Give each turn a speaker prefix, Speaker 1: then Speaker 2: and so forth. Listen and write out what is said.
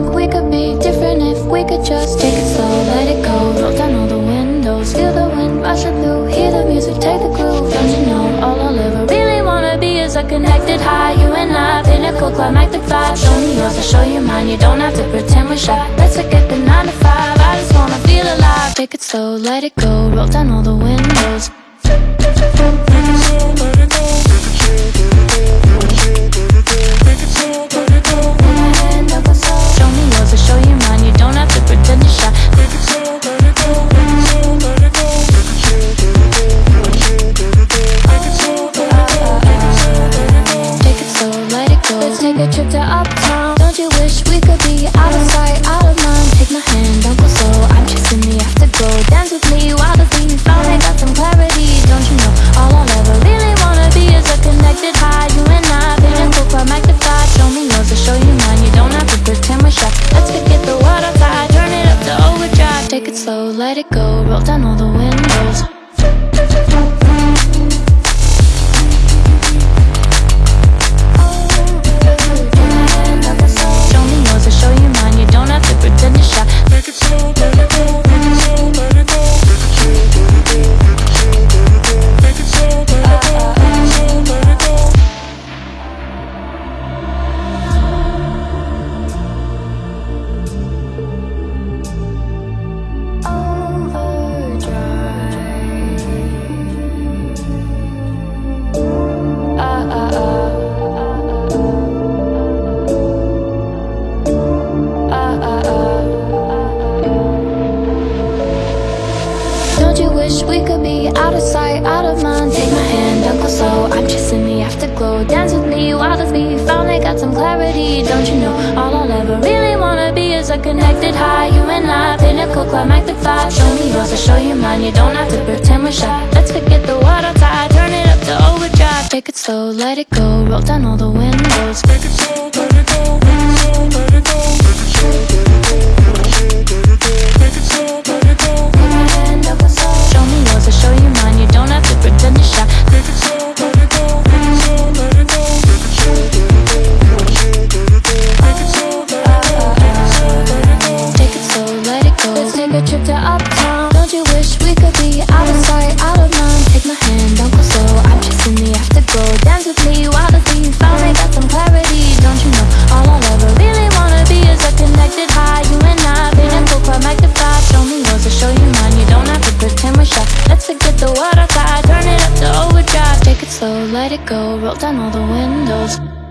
Speaker 1: we could be different if we could just take it slow, let it go. Roll down all the windows, feel the wind rushing through. Hear the music, take the groove, don't you know All I'll ever really wanna be is a connected high? You and I, pinnacle, climactic vibe. Show me yours, I'll show you mine. You don't have to pretend we're shy. Let's forget the 9 to 5 I just wanna feel alive. Take it slow, let it go. Roll down all the windows trip to uptown. Don't you wish we could be out of sight, out of mind? Take my hand, don't go slow I'm chasing the afterglow. Dance with me while the beat Finally got some clarity Don't you know? All I'll ever really wanna be Is a connected high. You and I, pinnacle, quite magnified. Show me yours, I'll show you mine. You don't have to pretend we're shy. Let's forget the world outside Turn it up to overdrive. Take it slow, let it go. Roll down all the windows Don't you wish we could be out of sight, out of mind? Take my hand, don't go slow. I'm chasing the afterglow. Dance with me while the beat finally got some clarity. Don't you know all I'll ever really wanna be is a connected high. You and I, pinnacle, climactic vibe. Show me yours, I'll show you mine. You don't have to pretend we're shy. Let's forget the world outside, turn it up to overdrive. Take it slow, let it go. Roll down all the windows. Show let it go. Roll down all the windows.